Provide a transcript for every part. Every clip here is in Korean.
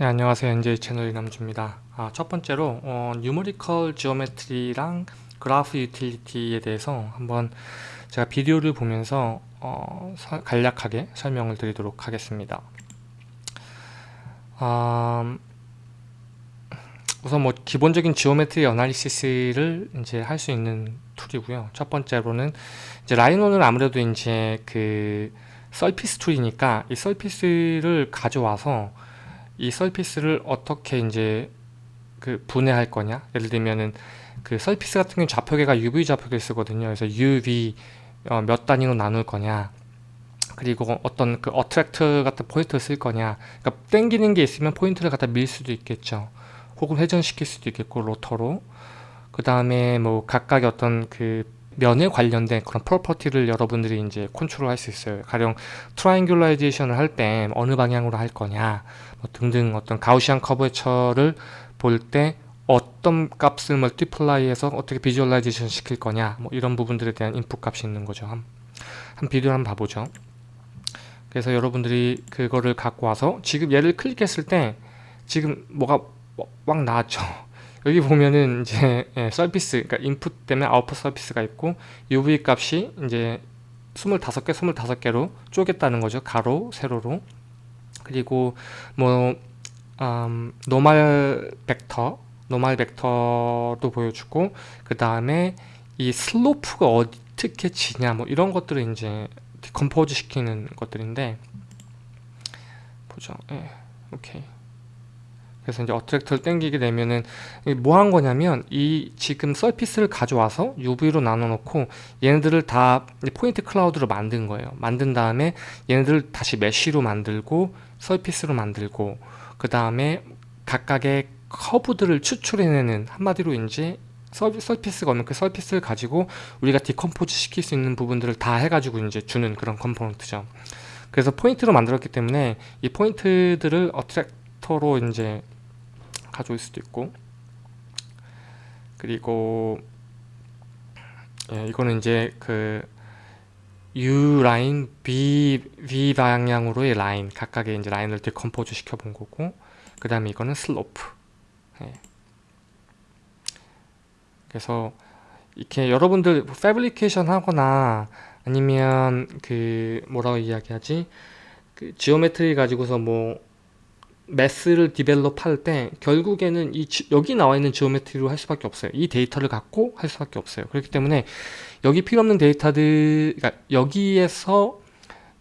네, 안녕하세요. NJ 채널 이남주입니다. 아, 첫 번째로 어, numerical geometry랑 graph utility에 대해서 한번 제가 비디오를 보면서 어, 사, 간략하게 설명을 드리도록 하겠습니다. 아, 우선 뭐 기본적인 geometry analysis를 이제 할 수 있는 툴이고요. 첫 번째로는 이제 Rhino는 아무래도 이제 그 surface 툴이니까 이 surface를 가져와서 이 surface를 어떻게 이제 그 분해할 거냐? 예를 들면은 그 surface 같은 경우 좌표계가 UV 좌표계 쓰거든요. 그래서 UV 어, 몇 단위로 나눌 거냐? 그리고 어떤 그 attract 같은 포인트를 쓸 거냐? 그러니까 땡기는 게 있으면 포인트를 갖다 밀 수도 있겠죠. 혹은 회전시킬 수도 있겠고 rotate로. 그 다음에 뭐 각각의 어떤 그 면에 관련된 그런 property를 여러분들이 이제 컨트롤 할 수 있어요 가령 triangularization을 할 때 어느 방향으로 할 거냐 뭐 등등 어떤 Gaussian curvature를 볼 때 어떤 값을 multiply해서 어떻게 visualization 시킬 거냐 뭐 이런 부분들에 대한 인풋 값이 있는 거죠. 한, 한 비디오를 한번 봐보죠. 그래서 여러분들이 그거를 갖고 와서 지금 얘를 클릭했을 때 지금 뭐가 막 나왔죠 여기 보면은 이제 예, surface 그러니까 인풋 때문에 아웃풋 surface가 있고 UV 값이 이제 25개 25개로 쪼갰다는 거죠. 가로 세로로. 그리고 뭐 음, normal vector normal vector도 보여주고 그 다음에 이 슬로프가 어떻게 지냐 뭐 이런 것들을 이제 decompose 시키는 것들인데 보죠. 예 오케이 그래서 이제 attractor를 땡기게 되면은 뭐 한 거냐면 이 지금 surface를 가져와서 UV로 나눠 놓고 얘네들을 다 point cloud로 만든 거예요. 만든 다음에 얘네들을 다시 mesh로 만들고 surface로 만들고 그 다음에 각각의 커브들을 추출해내는 한마디로 이제 surface가 없는 그 surface를 가지고 우리가 decompose 시킬 수 있는 부분들을 다 해가지고 이제 주는 그런 component죠. 그래서 포인트로 만들었기 때문에 이 포인트들을 attractor로 이제 가져올 수도 있고. 그리고 예, 이거는 이제 그 U 라인, B, V 방향으로의 라인 각각의 이제 라인을 decompose 시켜 본 거고 그 다음에 이거는 슬로프. 예. 그래서 이렇게 여러분들 fabrication 하거나 아니면 그 뭐라고 이야기하지? 그 geometry 가지고서 뭐 mass를 develop 할 때 결국에는 이 여기 나와 있는 geometry로 할 수밖에 없어요. 이 데이터를 갖고 할 수밖에 없어요. 그렇기 때문에 여기 필요 없는 데이터들 그러니까 여기에서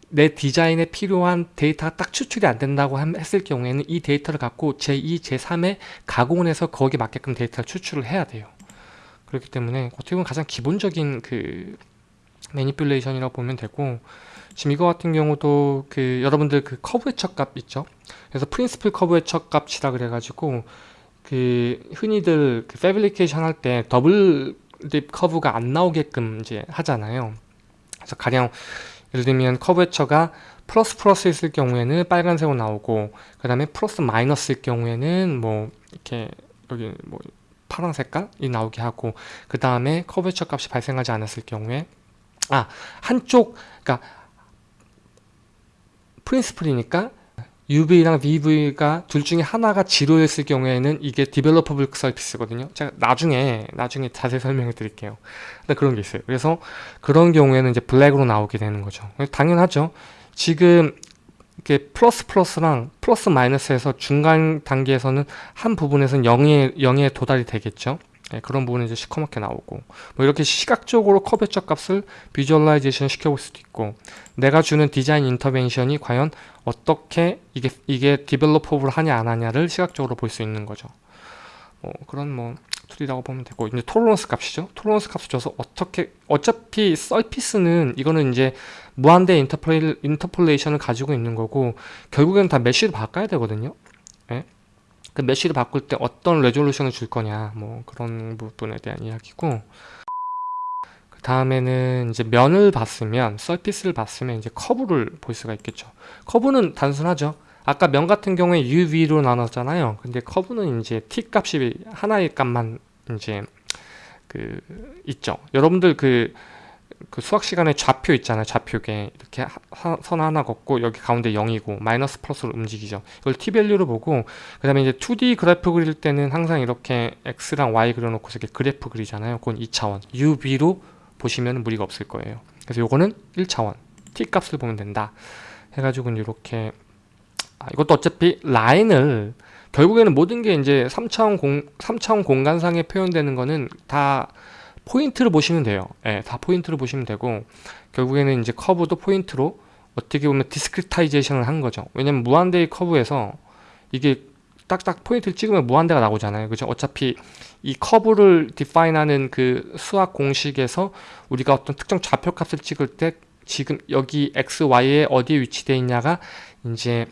내 디자인에 필요한 데이터가 딱 추출이 안 된다고 했을 경우에는 이 데이터를 갖고 제2, 제3에 가공을 해서 거기에 맞게끔 데이터를 추출을 해야 돼요. 그렇기 때문에 어떻게 보면 가장 기본적인 그 manipulation이라고 보면 되고 지금 이거 같은 경우도 그 여러분들 그 curvature 값 있죠? 그래서 principal curvature 값이라 그래가지고 그 흔히들 그 fabrication 할 때 double deep curve가 안 나오게끔 이제 하잖아요. 그래서 가령 예를 들면 커브 해처가 플러스 플러스 있을 경우에는 빨간색으로 나오고 그 다음에 플러스 마이너스일 경우에는 뭐 이렇게 여기 뭐 파란 색깔이 나오게 하고 그 다음에 curvature 값이 발생하지 않았을 경우에 아 한쪽 그러니까 principal이니까 UV랑 VV가 둘 중에 하나가 zero였을 경우에는 이게 developable surface거든요. 제가 나중에 나중에 자세히 설명해 드릴게요. 그런 게 있어요. 그래서 그런 경우에는 이제 블랙으로 나오게 되는 거죠. 당연하죠. 지금 이게 플러스 플러스랑 플러스 마이너스에서 중간 단계에서는 한 부분에서는 0에, 0에 도달이 되겠죠. 네, 그런 부분이 이제 시커멓게 나오고 뭐 이렇게 시각적으로 curvature 값을 visualization 시켜볼 수도 있고 내가 주는 디자인 intervention이 과연 어떻게 이게 이게 developable 하냐 안 하냐를 시각적으로 볼 수 있는 거죠. 뭐 그런 뭐 툴이라고 보면 되고 이제 tolerance 값이죠. tolerance 값을 줘서 어떻게 어차피 surface는 이거는 이제 무한대 interpolation을 가지고 있는 거고 결국에는 다 mesh로 바꿔야 되거든요. 네? 그 mesh를 바꿀 때 어떤 resolution을 줄 거냐 뭐 그런 부분에 대한 이야기고 그 다음에는 이제 면을 봤으면 surface를 봤으면 이제 커브를 볼 수가 있겠죠. 커브는 단순하죠. 아까 면 같은 경우에 UV로 나눴잖아요. 근데 커브는 이제 T 값이 하나의 값만 이제 그 있죠. 여러분들 그 그 수학 시간에 좌표 있잖아요. 좌표계 이렇게 하, 선 하나 긋고 여기 가운데 0이고 마이너스 플러스로 움직이죠. 이걸 t 밸류로 보고 그 다음에 이제 2D 그래프 그릴 때는 항상 이렇게 x랑 y 그려놓고 이렇게 그래프 그리잖아요. 그건 2차원 UV로 보시면 무리가 없을 거예요. 그래서 요거는 1차원 t 값을 보면 된다. 해가지고 이렇게 아, 이것도 어차피 라인을 결국에는 모든 게 이제 3차원 공 3차원 공간상에 표현되는 거는 다 포인트를 보시면 돼요. 예, 다 포인트를 보시면 되고 결국에는 이제 커브도 포인트로 어떻게 보면 discretization을 한 거죠. 왜냐면 무한대의 커브에서 이게 딱딱 포인트를 찍으면 무한대가 나오잖아요. 그죠? 어차피 이 커브를 define하는 그 수학 공식에서 우리가 어떤 특정 좌표 값을 찍을 때 지금 여기 x, y에 어디에 위치되어 있냐가 이제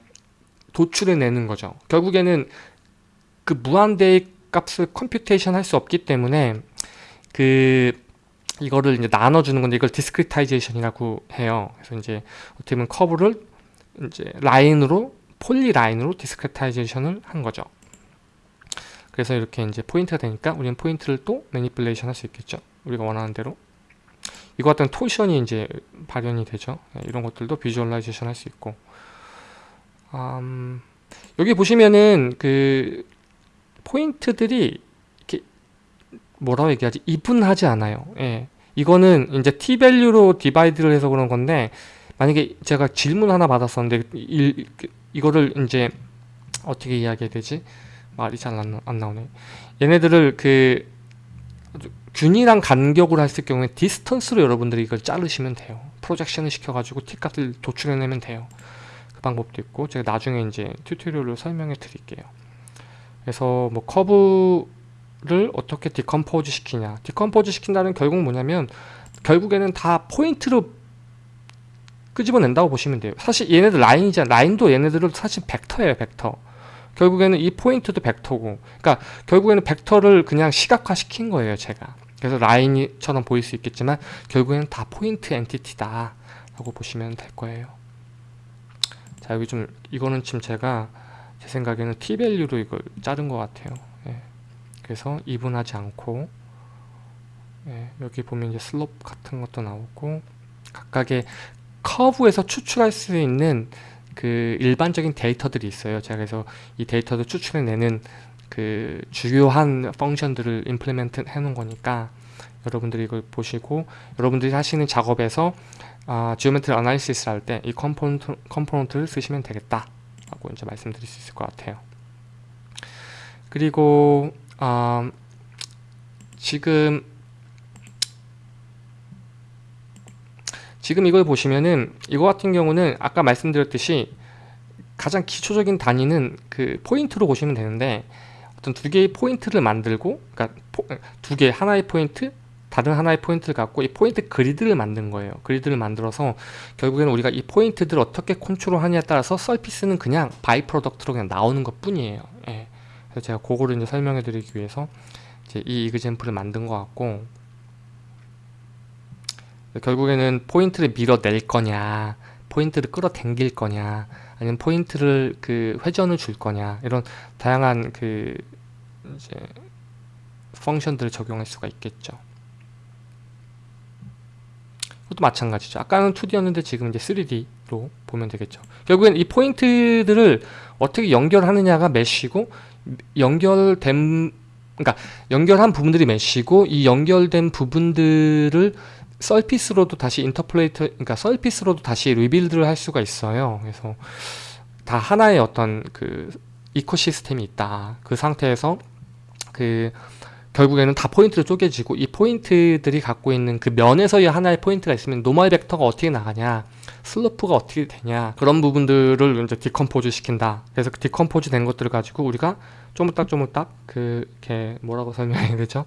도출해 내는 거죠. 결국에는 그 무한대의 값을 computation 할 수 없기 때문에 그 이거를 이제 나눠주는 건데 이걸 discretization이라고 해요. 그래서 이제 어떻게 보면 커브를 이제 라인으로 polyline으로 discretization을 한 거죠. 그래서 이렇게 이제 포인트가 되니까 우리는 포인트를 또 manipulation 할 수 있겠죠. 우리가 원하는 대로. 이거 같은 torsion이 이제 발현이 되죠. 네, 이런 것들도 visualization 할 수 있고. 음, 여기 보시면은 그 포인트들이 뭐라고 얘기하지? even하지 않아요. 예. 이거는 이제 t 밸류로 디바이드를 해서 그런 건데 만약에 제가 질문 하나 받았었는데 이, 이 거를 이제 어떻게 이야기해야 되지? 말이 잘 안 나오네. 얘네들을 그 균일한 간격으로 했을 경우에 distance로 여러분들이 이걸 자르시면 돼요. projection을 시켜가지고 t 값을 도출해내면 돼요. 그 방법도 있고 제가 나중에 이제 tutorial로 설명해 드릴게요. 그래서 뭐 커브 를 어떻게 decompose 시키냐. decompose 시킨다는 결국 뭐냐면 결국에는 다 포인트로 끄집어낸다고 보시면 돼요. 사실 얘네들 라인이잖아 라인도 얘네들은 사실 벡터예요 벡터. 결국에는 이 포인트도 벡터고. 그러니까 결국에는 벡터를 그냥 시각화 시킨 거예요 제가. 그래서 라인처럼 보일 수 있겠지만 결국에는 다 포인트 entity다 라고 보시면 될 거예요. 자 여기 좀 이거는 지금 제가 제 생각에는 t밸류로 이걸 자른 것 같아요 그래서 even하지 않고 예, 여기 보면 이제 slope 같은 것도 나오고 각각의 커브에서 추출할 수 있는 그 일반적인 데이터들이 있어요. 제가 그래서 이 데이터를 추출해내는 그 주요한 function들을 implement 해놓은 거니까 여러분들이 이걸 보시고 여러분들이 하시는 작업에서 아, geometry analysis 할 때 이 component, component를 쓰시면 되겠다 라고 이제 말씀드릴 수 있을 것 같아요. 그리고 어, 지금 지금 이걸 보시면은 이거 같은 경우는 아까 말씀드렸듯이 가장 기초적인 단위는 그 포인트로 보시면 되는데 어떤 두 개의 포인트를 만들고 그러니까 두 개 하나의 포인트 다른 하나의 포인트를 갖고 이 포인트 그리드를 만든 거예요 그리드를 만들어서 결국에는 우리가 이 포인트들을 어떻게 컨트롤 하냐에 따라서 surface는 그냥 by-product로 그냥 나오는 것 뿐이에요 예. 제가 그거를 이제 설명해 드리기 위해서 이제 이 example을 만든 것 같고 결국에는 포인트를 밀어낼 거냐 포인트를 끌어당길 거냐 아니면 포인트를 그 회전을 줄 거냐 이런 다양한 그 이제 function들을 적용할 수가 있겠죠. 그것도 마찬가지죠. 아까는 2D였는데 지금 이제 3D로 보면 되겠죠. 결국엔 이 포인트들을 어떻게 연결하느냐가 mesh고 연결된 그러니까 연결한 부분들이 mesh고 이 연결된 부분들을 surface로도 다시 interpolate 그러니까 surface로도 다시 rebuild를 할 수가 있어요. 그래서 다 하나의 어떤 그 ecosystem이 있다. 그 상태에서 그 결국에는 다 포인트로 쪼개지고 이 포인트들이 갖고 있는 그 면에서의 하나의 포인트가 있으면 normal vector가 어떻게 나가냐 slope가 어떻게 되냐 그런 부분들을 이제 decompose 시킨다. 그래서 그 decompose 된 것들을 가지고 우리가 쪼물딱쪼물딱 그게 뭐라고 설명해야 되죠?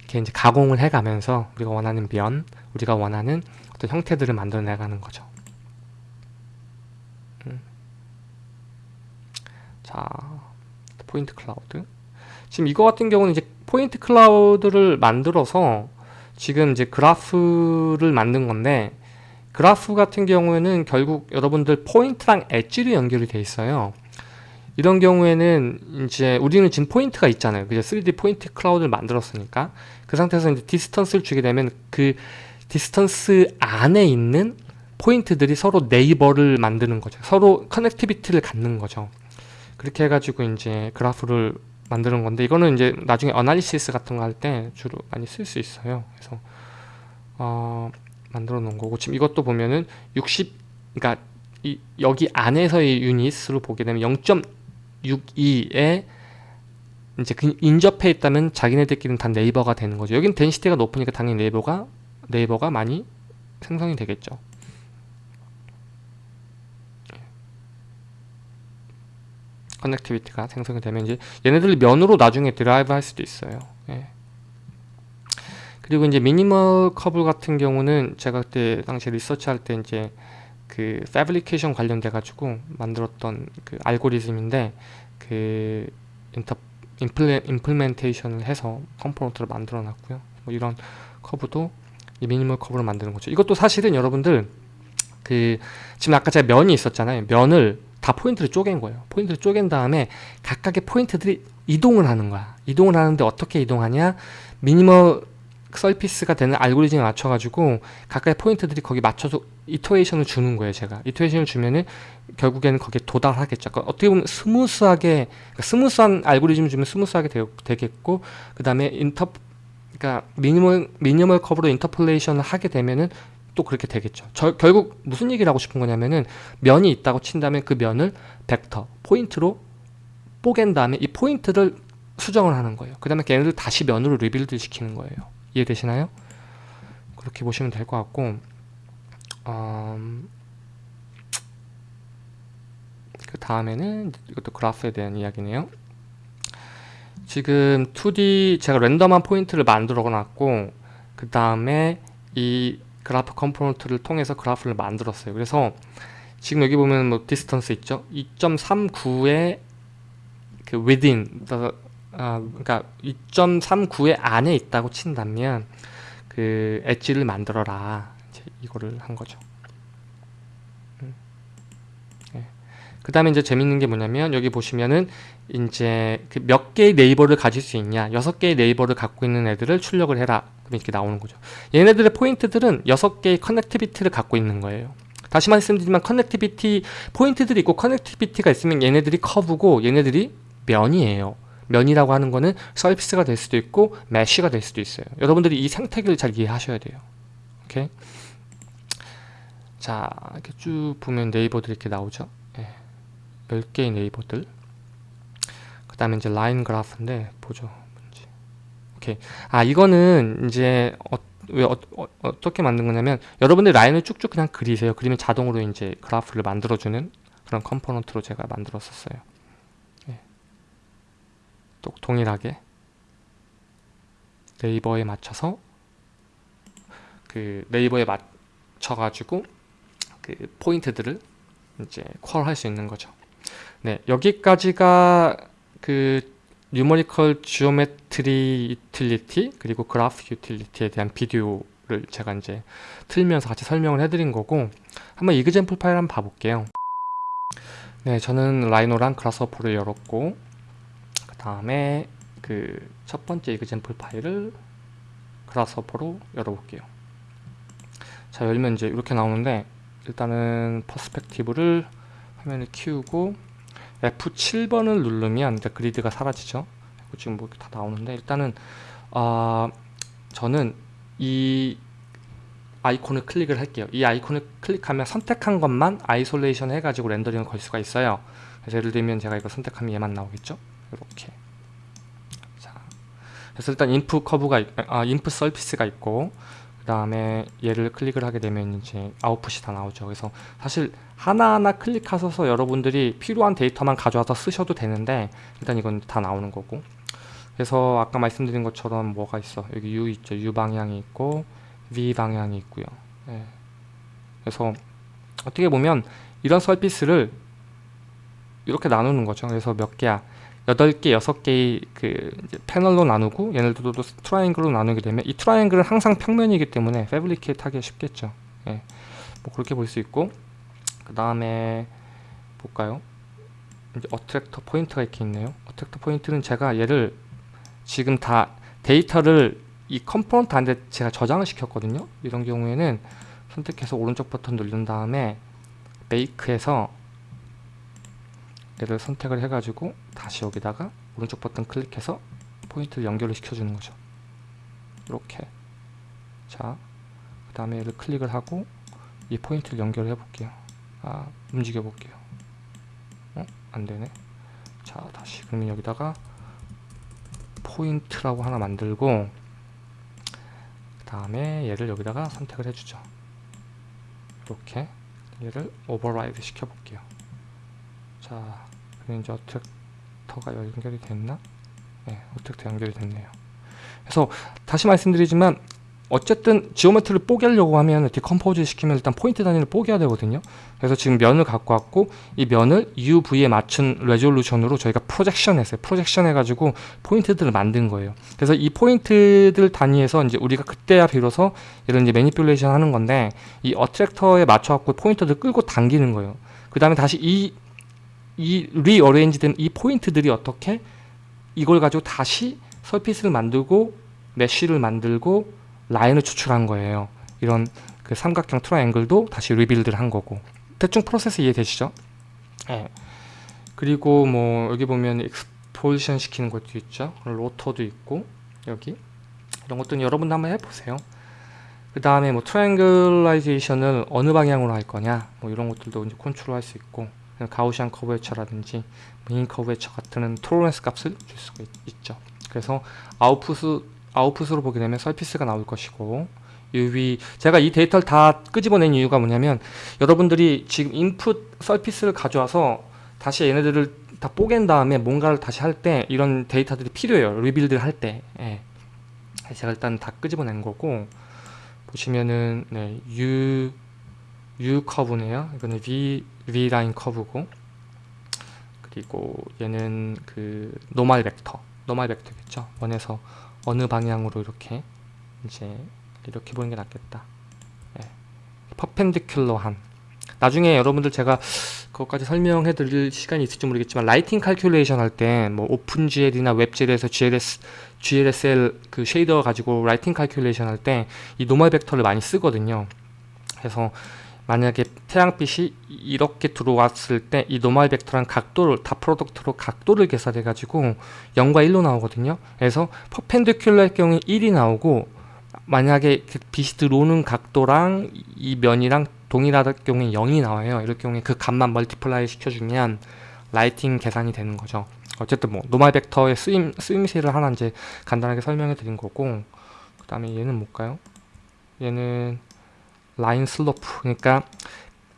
이렇게 이제 가공을 해가면서 우리가 원하는 면 우리가 원하는 어떤 형태들을 만들어내가는 거죠. 음. 자 point cloud. 지금 이거 같은 경우는 이제 point cloud를 만들어서 지금 이제 그래프를 만든 건데 그래프 같은 경우에는 결국 여러분들 포인트랑 엣지로 연결이 돼 있어요. 이런 경우에는 이제 우리는 지금 포인트가 있잖아요. 그죠? 3D point cloud를 만들었으니까 그 상태에서 이제 distance를 주게 되면 그 distance 안에 있는 포인트들이 서로 neighbor를 만드는 거죠. 서로 connectivity를 갖는 거죠. 그렇게 해가지고 이제 그래프를 만드는 건데 이거는 이제 나중에 analysis 같은 거 할 때 주로 많이 쓸 수 있어요. 그래서 어, 만들어 놓은 거고 지금 이것도 보면은 60 그러니까 이, 여기 안에서의 유닛으로 보게 되면 0.62에 이제 그 인접해 있다면 자기네들끼리는 다 neighbor가 되는 거죠. 여긴 density가 높으니까 당연히 neighbor가 neighbor가 많이 생성이 되겠죠. connectivity가 생성이 되면 이제 얘네들 면으로 나중에 derive 할 수도 있어요. 예. 그리고 이제 minimal curve 같은 경우는 제가 그때 당시 리서치 할 때 이제 그 fabrication 관련돼 가지고 만들었던 그 알고리즘인데 그 inter imple, implementation을 해서 component를 만들어 놨고요. 뭐 이런 커브도 이 minimal curve를 만드는 거죠. 이것도 사실은 여러분들 그 지금 아까 제가 면이 있었잖아요. 면을 다 포인트를 쪼갠 거예요. 포인트를 쪼갠 다음에 각각의 포인트들이 이동을 하는 거야. 이동을 하는데 어떻게 이동하냐? minimal surface가 되는 알고리즘에 맞춰가지고 각각의 포인트들이 거기 맞춰서 iteration을 주는 거예요. 제가 iteration을 주면은 결국에는 거기에 도달하겠죠. 그러니까 어떻게 보면 smooth하게 그러니까 smooth한 알고리즘을 주면 smooth하게 되, 겠고 그 다음에 inter 그러니까 minimal minimal curve로 interpolation을 하게 되면은 또 그렇게 되겠죠. 저, 결국 무슨 얘기를 하고 싶은 거냐면은 면이 있다고 친다면 그 면을 벡터 포인트로 뽀갠 다음에 이 포인트를 수정을 하는 거예요. 그 다음에 걔네들 다시 면으로 rebuild 시키는 거예요. 이해되시나요? 그렇게 보시면 될 것 같고 음, 그 다음에는 이것도 그래프에 대한 이야기네요. 지금 2D 제가 랜덤한 포인트를 만들어 놨고 그 다음에 이 그래프 component를 통해서 그래프를 만들었어요. 그래서 지금 여기 보면 뭐 distance 있죠? 2.39의 그 within 아, 그러니까 2.39의 안에 있다고 친다면 그 엣지를 만들어라. 이제 이거를 한 거죠. 음. 네. 그 다음에 이제 재밌는 게 뭐냐면 여기 보시면은 이제 그 몇 개의 neighbor를 가질 수 있냐 여섯 개의 neighbor를 갖고 있는 애들을 출력을 해라 이렇게 나오는 거죠 얘네들의 포인트들은 여섯 개의 connectivity를 갖고 있는 거예요 다시 말씀드리면 connectivity 포인트들이 있고 connectivity가 있으면 얘네들이 커브고 얘네들이 면이에요 면이라고 하는 거는 서비스가 될 수도 있고 메쉬가 될 수도 있어요. 여러분들이 이 생태계를 잘 이해하셔야 돼요. 오케이? 자, 이렇게 쭉 보면 네이버들이 이렇게 나오죠. 예. 10개의 네이버들. 그 다음에 이제 라인 그래프인데, 보죠. 오케이. 아, 이거는 이제, 어, 왜 어, 어 떻게 만든 거냐면, 여러분들 라인을 쭉쭉 그냥 그리세요. 그리면 자동으로 이제 그래프를 만들어주는 그런 component로 제가 만들었었어요. 또 동일하게 neighbor에 맞춰서 그 neighbor에 맞춰 가지고 그 포인트들을 이제 query 할 수 있는 거죠. 네, 여기까지가 그 numerical geometry utility 그리고 graph utility에 대한 비디오를 제가 이제 틀면서 같이 설명을 해드린 거고 한번 example 파일 한번 봐볼게요. 네, 저는 Rhino랑 Grasshopper를 열었고 다음에 그 첫 번째 example 파일을 Grasshopper로 열어볼게요. 자 열면 이제 이렇게 나오는데 일단은 perspective를 화면을 키우고 F7번을 누르면 이제 그리드가 사라지죠. 지금 뭐 다 나오는데 일단은 어, 저는 이 아이콘을 클릭을 할게요. 이 아이콘을 클릭하면 선택한 것만 isolation 해가지고 렌더링을 걸 수가 있어요. 그래서 예를 들면 제가 이거 선택하면 얘만 나오겠죠. 이렇게 자 그래서 일단 input curve가 아 input surface가 있고 그 다음에 얘를 클릭을 하게 되면 이제 아웃풋이 다 나오죠. 그래서 사실 하나하나 클릭하셔서 여러분들이 필요한 데이터만 가져와서 쓰셔도 되는데 일단 이건 다 나오는 거고. 그래서 아까 말씀드린 것처럼 뭐가 있어? 여기 U 있죠. U 방향이 있고 V 방향이 있고요. 네. 그래서 어떻게 보면 이런 surface를 이렇게 나누는 거죠. 그래서 몇 개야 8개, 6개의 그 패널로 나누고 얘네들도 triangle로 나누게 되면 이 triangle은 항상 평면이기 때문에 fabricate 하기 쉽겠죠. 예. 뭐 그렇게 볼 수 있고 그 다음에 볼까요? 이제 attractor point가 이렇게 있네요. attractor point는 제가 얘를 지금 다 데이터를 이 component 안에 제가 저장을 시켰거든요. 이런 경우에는 선택해서 오른쪽 버튼 누른 다음에 bake에서 얘를 선택을 해가지고 다시 여기다가 오른쪽 버튼 클릭해서 포인트를 연결을 시켜주는 거죠. 이렇게 자, 그 다음에 얘를 클릭을 하고 이 포인트를 연결해 볼게요. 아, 움직여 볼게요. 어? 안 되네. 자, 다시 그러면 여기다가 포인트라고 하나 만들고 그 다음에 얘를 여기다가 선택을 해주죠. 이렇게 얘를 override 시켜 볼게요. 자, 그럼 이제 attractor가 연결이 됐나? 네, attractor 연결이 됐네요. 그래서 다시 말씀드리지만 어쨌든 geometry를 뽀개려고 하면 decompose 시키면 일단 포인트 단위를 뽀개야 되거든요 그래서 지금 면을 갖고 왔고 이 면을 UV에 맞춘 resolution으로 저희가 projection 했어요 projection 해가지고 포인트들을 만든 거예요 그래서 이 포인트들 단위에서 이제 우리가 그때야 비로소 이런 이제 manipulation 하는 건데 이 attractor에 맞춰 갖고 포인트를 끌고 당기는 거예요 그 다음에 다시 이 이 rearrange 된 이 포인트들이 어떻게 이걸 가지고 다시 surface를 만들고 mesh를 만들고 라인을 추출한 거예요. 이런 그 삼각형 triangle도 다시 rebuild를 한 거고 대충 프로세스 이해되시죠? 네. 그리고 뭐 여기 보면 exposition 시키는 것도 있죠. 로터도 있고 여기 이런 것들은 여러분도 한번 해보세요. 그 다음에 뭐 triangulization을 어느 방향으로 할 거냐 뭐 이런 것들도 이제 컨트롤 할 수 있고 Gaussian curvature라든지 mean curvature 같은 tolerance 값을 줄 수가 있, 죠. 그래서 아웃풋 아웃풋으로 보게 되면 surface가 나올 것이고 UV 제가 이 데이터를 다 끄집어낸 이유가 뭐냐면 여러분들이 지금 인풋 surface를 가져와서 다시 얘네들을 다 뽀갠 다음에 뭔가를 다시 할 때 이런 데이터들이 필요해요. rebuild를 할때. 예. 제가 일단 다 끄집어낸 거고 보시면은 네, U U 커브네요. 이거는 V V 라인 커브고. 그리고 얘는 그 normal 벡터 normal 벡터겠죠? 원에서 어느 방향으로 이렇게 이제 이렇게 보는 게 낫겠다. 네. perpendicular한. 나중에 여러분들 제가 그것까지 설명해 드릴 시간이 있을지 모르겠지만 lighting calculation 할 때 뭐 OpenGL이나 WebGL에서 GLS, GLSL 그 shader 가지고 lighting calculation 할 때 이 normal 벡터를 많이 쓰거든요. 그래서 만약에 태양빛이 이렇게 들어왔을 때 이 normal 벡터랑 각도를 dot product로 각도를 계산해 가지고 0과 1로 나오거든요. 그래서 perpendicular의 경우에 1이 나오고 만약에 그 빛이 들어오는 각도랑 이 면이랑 동일하다 경우에 0이 나와요. 이럴 경우에 그 값만 multiply 시켜주면 lighting 계산이 되는 거죠. 어쨌든 뭐 normal 벡터의 쓰임, 쓰임새를 하나 이제 간단하게 설명해 드린 거고 그 다음에 얘는 뭘까요? 얘는 line slope. 그러니까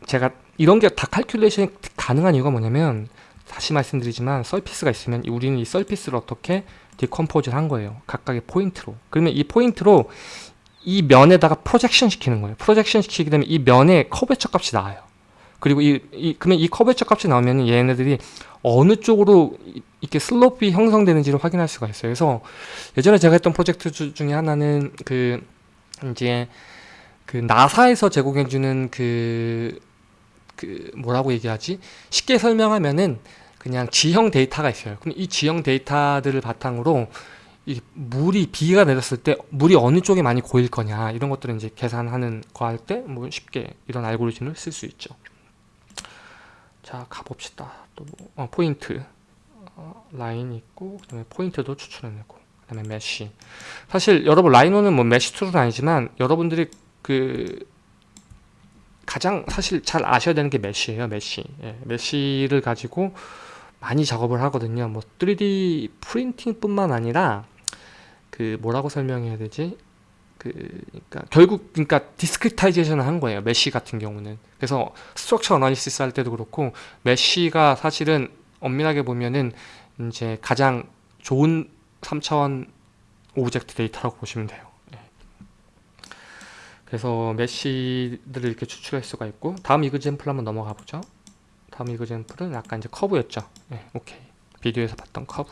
제가 이런 게 다 칼큘레이션이 가능한 이유가 뭐냐면 다시 말씀드리지만 surface가 있으면 우리는 이 surface를 어떻게 decompose를 한 거예요. 각각의 포인트로. 그러면 이 포인트로 이 면에다가 projection 시키는 거예요. projection 시키게 되면 이 면에 curvature 값이 나와요. 그리고 이, 이 그러면 이 curvature 값이 나오면 얘네들이 어느 쪽으로 이렇게 슬로프이 형성되는지를 확인할 수가 있어요. 그래서 예전에 제가 했던 프로젝트 중에 하나는 그 이제 그 나사에서 제공해주는 그, 그 뭐라고 얘기하지? 쉽게 설명하면은 그냥 지형 데이터가 있어요. 그럼 이 지형 데이터들을 바탕으로 이 물이 비가 내렸을 때 물이 어느 쪽에 많이 고일 거냐 이런 것들을 이제 계산하는 거 할 때 뭐 쉽게 이런 알고리즘을 쓸 수 있죠. 자 가봅시다. 또 뭐, 어, 포인트 어, 라인 있고 그다음에 포인트도 추출해내고 그다음에 mesh. 사실 여러분 라이노는 뭐 mesh tool은 아니지만 여러분들이 그 가장 사실 잘 아셔야 되는 게 mesh예요 mesh 예, mesh를 가지고 많이 작업을 하거든요. 뭐 3D 프린팅 뿐만 아니라 그 뭐라고 설명해야 되지? 그 그러니까 결국 그러니까 discretization을 한 거예요 mesh 같은 경우는. 그래서 structure analysis 할 때도 그렇고 mesh가 사실은 엄밀하게 보면은 이제 가장 좋은 3차원 오브젝트 데이터라고 보시면 돼요 그래서 mesh들을 이렇게 추출할 수가 있고 다음 example 한번 넘어가 보죠. 다음 example은 아까 이제 커브였죠. 네, 오케이. 비디오에서 봤던 커브.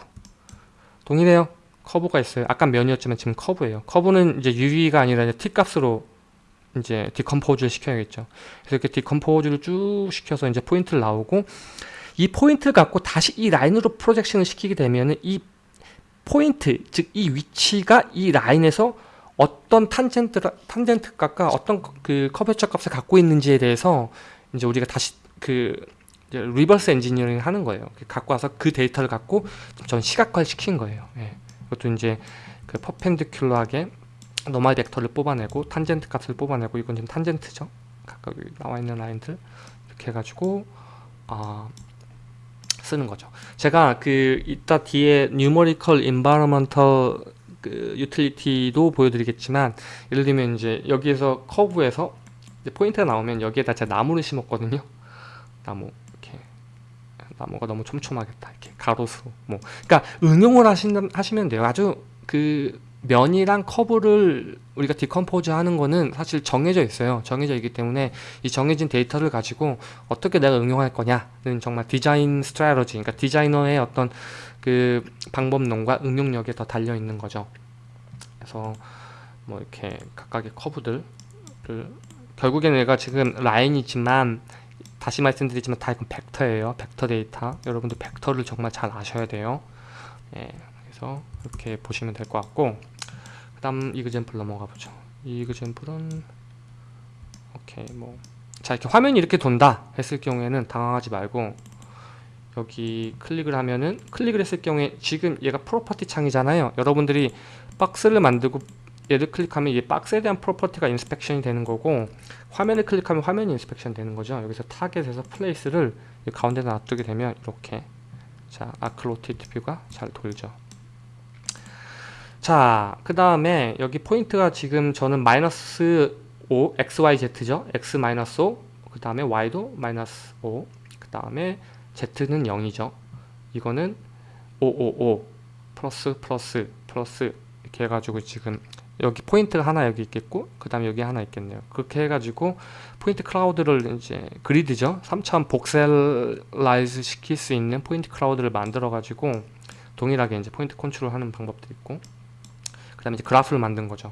동일해요. 커브가 있어요. 아까 면이었지만 지금 커브예요. 커브는 이제 UV가 아니라 이제 T 값으로 이제 decompose를 시켜야겠죠. 그래서 이렇게 decompose를 쭉 시켜서 이제 포인트를 나오고 이 포인트를 갖고 다시 이 라인으로 projection을 시키게 되면 은 이 포인트 즉 이 위치가 이 라인에서 어떤 탄젠트 탄젠트 값과 어떤 그 curvature 값을 갖고 있는지에 대해서 이제 우리가 다시 그 reverse engineering 하는 거예요. 갖고 와서 그 데이터를 갖고 전 시각화를 시킨 거예요. 예. 이것도 이제 그 perpendicular하게 normal 벡터를 뽑아내고 탄젠트 값을 뽑아내고 이건 지금 탄젠트죠. 각각 나와 있는 라인들 이렇게 해가지고 아 쓰는 거죠. 제가 그 이따 뒤에 numerical environmental 그 utility도 보여드리겠지만 예를 들면 이제 여기에서 커브에서 포인트가 나오면 여기에다 제가 나무를 심었거든요. 나무 이렇게 나무가 너무 촘촘하겠다 이렇게 가로수 뭐 그러니까 응용을 하신, 하시면 돼요. 아주 그 면이랑 커브를 우리가 decompose 하는 거는 사실 정해져 있어요. 정해져 있기 때문에 이 정해진 데이터를 가지고 어떻게 내가 응용할 거냐는 정말 design strategy, 그러니까 디자이너의 어떤 그 방법론과 응용력에 더 달려 있는 거죠. 그래서 뭐 이렇게 각각의 커브들을 결국에는 얘가 지금 라인이지만 다시 말씀드리지만 다 이건 벡터예요. 벡터 데이터. 여러분들 벡터를 정말 잘 아셔야 돼요. 예, 그래서 이렇게 보시면 될 것 같고 그 다음 example 넘어가 보죠 이 example은 오케이 뭐 자 이렇게 화면이 이렇게 돈다 했을 경우에는 당황하지 말고 여기 클릭을 하면은 클릭을 했을 경우에 지금 얘가 property 창이잖아요. 여러분들이 박스를 만들고 얘를 클릭하면 이 박스에 대한 property가 inspection이 되는 거고 화면을 클릭하면 화면이 inspection 되는 거죠. 여기서 타겟에서 place를 가운데 놔두게 되면 이렇게 자 아크로티트 view가 잘 돌죠. 자, 그 다음에 여기 포인트가 지금 저는 마이너스 5, XYZ죠. X 마이너스 5, 그 다음에 Y도 마이너스 5, 그 다음에 Z는 0이죠. 이거는 555 플러스 플러스 플러스 이렇게 해가지고 지금 여기 포인트가 하나 여기 있겠고 그 다음에 여기 하나 있겠네요. 그렇게 해가지고 point cloud를 이제 그리드죠. 3차원 voxelize 시킬 수 있는 point cloud를 만들어 가지고 동일하게 이제 포인트 컨트롤 하는 방법도 있고 그 다음에 이제 그래프를 만든 거죠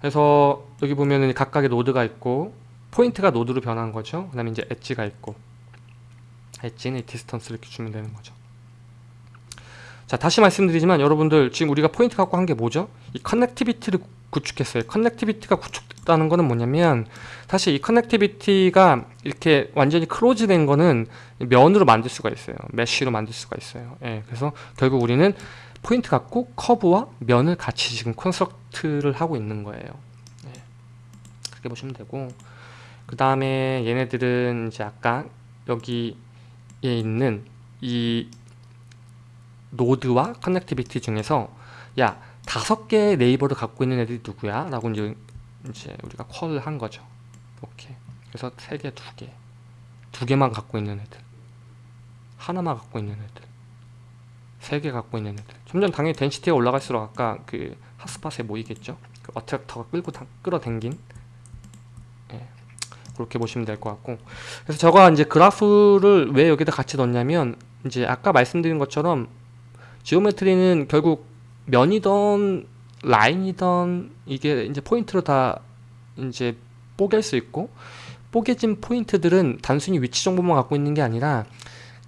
그래서 여기 보면은 각각의 노드가 있고 포인트가 노드로 변한 거죠 그 다음에 이제 엣지가 있고 edge는 distance 이렇게 주면 되는 거죠 자 다시 말씀드리지만 여러분들 지금 우리가 포인트 갖고 한 게 뭐죠 이 connectivity를 구축했어요 connectivity가 구축됐다는 거는 뭐냐면 사실 이 connectivity가 이렇게 완전히 close 된 거는 면으로 만들 수가 있어요 mesh로 만들 수가 있어요 예, 그래서 결국 우리는 포인트 갖고 커브와 면을 같이 지금 construct를 하고 있는 거예요. 네. 그렇게 보시면 되고 그 다음에 얘네들은 이제 아까 여기에 있는 이 노드와 connectivity 중에서 야 다섯 개의 neighbor를 갖고 있는 애들이 누구야? 라고 이제, 이제 우리가 call을 한 거죠. 오케이. 그래서 세 개, 두 개. 두 개만 갖고 있는 애들. 하나만 갖고 있는 애들. 3개 갖고 있는 애들 점점 당연히 density가 올라갈수록 아까 그 핫스팟에 모이겠죠 그 attractor가 끌고 다, 끌어당긴 예, 그렇게 보시면 될 것 같고. 그래서 저가 이제 그래프를 왜 여기다 같이 넣냐면 이제 아까 말씀드린 것처럼 지오메트리는 결국 면이던 라인이던 이게 이제 포인트로 다 이제 뽀갤 수 있고 뽀개진 포인트들은 단순히 위치 정보만 갖고 있는 게 아니라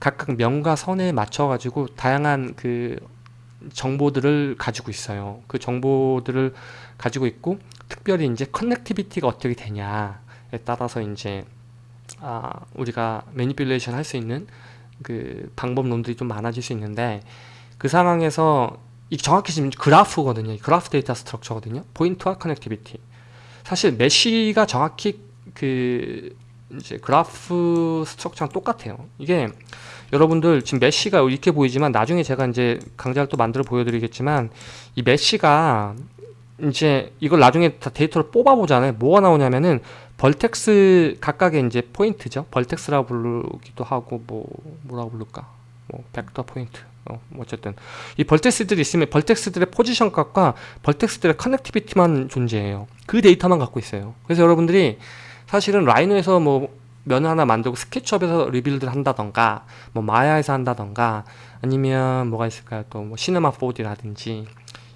각각 면과 선에 맞춰 가지고 다양한 그 정보들을 가지고 있어요. 그 정보들을 가지고 있고 특별히 이제 connectivity가 어떻게 되냐에 따라서 이제 아 우리가 manipulation 할 수 있는 그 방법론들이 좀 많아질 수 있는데 그 상황에서 이 정확히 지금 그래프거든요. graph data structure거든요. 포인트와 connectivity 사실 mesh가 정확히 그 이제 graph structure랑 똑같아요. 이게 여러분들 지금 mesh가 이렇게 보이지만 나중에 제가 이제 강좌를 또 만들어 보여드리겠지만 이 mesh가 이제 이걸 나중에 다 데이터를 뽑아 보잖아요. 뭐가 나오냐면은 vertex 각각의 이제 포인트죠. vertex라고 부르기도 하고 뭐 뭐라고 부를까? 뭐 벡터 포인트. 어, 뭐 어쨌든. 이 vertex들이 있으면 vertex들의 position 값과 vertex들의 connectivity만 존재해요. 그 데이터만 갖고 있어요. 그래서 여러분들이 사실은 라이노에서 뭐 면을 하나 만들고 스케치업에서 rebuild를 한다던가 뭐 마야에서 한다던가 아니면 뭐가 있을까요? 또 뭐 시네마 4D라든지.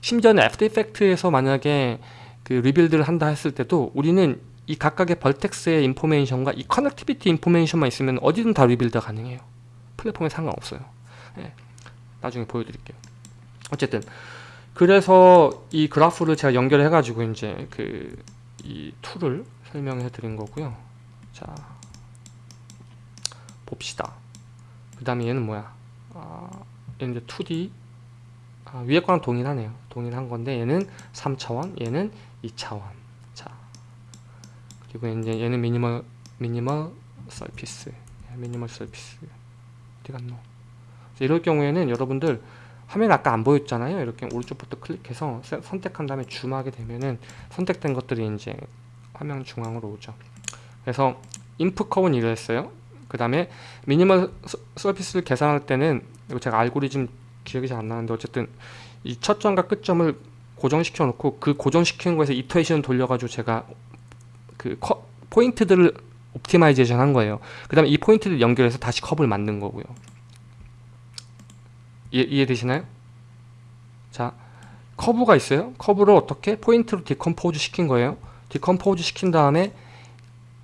심지어는 애프터 이펙트에서 만약에 그 rebuild를 한다 했을 때도 우리는 이 각각의 vertex의 information과 이 connectivity information만 있으면 어디든 다 rebuild 가능해요 플랫폼에 상관없어요 네. 나중에 보여드릴게요 어쨌든 그래서 이 그래프를 제가 연결해 가지고 이제 그 이 툴을 설명해 드린 거고요. 자 봅시다. 그 다음에 얘는 뭐야? 아, 얘는 이제 2D 아, 위에 거랑 동일하네요. 동일한 건데 얘는 3차원, 얘는 2차원. 자 그리고 이제 얘는 미니멀 미니멀 서피스, 미니멀 서피스 어디 갔노? 이럴 경우에는 여러분들 화면 아까 안 보였잖아요. 이렇게 오른쪽부터 클릭해서 세- 선택한 다음에 줌하게 되면은 선택된 것들이 이제 화면 중앙으로 오죠. 그래서 input 커브는 이랬어요. 그 다음에 minimal sur- surface를 계산할 때는 제가 알고리즘 기억이 잘 안 나는데 어쨌든 이 첫 점과 끝 점을 고정시켜 놓고 그 고정시키는 거에서 iteration 돌려가지고 제가 그 커- 포인트들을 optimization 한 거예요. 그 다음에 이 포인트를 연결해서 다시 커브를 만든 거고요. 이해, 이해되시나요? 자, 커브가 있어요. 커브를 어떻게 포인트로 decompose 시킨 거예요. decompose 시킨 다음에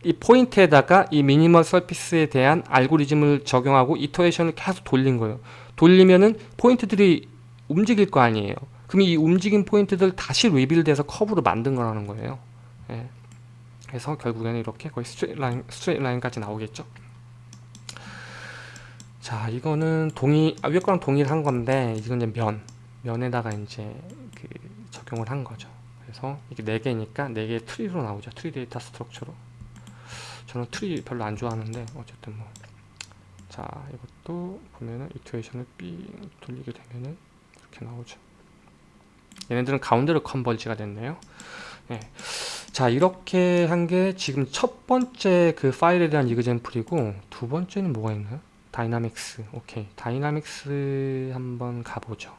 이 포인트에다가 이 minimal surface에 대한 알고리즘을 적용하고 iteration을 계속 돌린 거예요. 돌리면은 포인트들이 움직일 거 아니에요. 그럼 이 움직인 포인트들 다시 rebuild해서 커브로 만든 거라는 거예요. 예. 그래서 결국에는 이렇게 거의 straight line, straight line까지 나오겠죠. 자, 이거는 동일, 아, 위에 거랑 동일한 건데, 이건 이제 면, 면에다가 이제 그 적용을 한 거죠. 그래서 이게 4개니까 4개의 트리로 나오죠. tree data structure로. 저는 트리 별로 안 좋아하는데, 어쨌든 뭐. 자, 이것도 보면은 이투에이션을 삥 돌리게 되면은 이렇게 나오죠. 얘네들은 가운데로 converge가 됐네요. 네. 자, 이렇게 한 게 지금 첫 번째 그 파일에 대한 example이고, 두 번째는 뭐가 있나요? 다이나믹스. 오케이. 다이나믹스 한번 가보죠.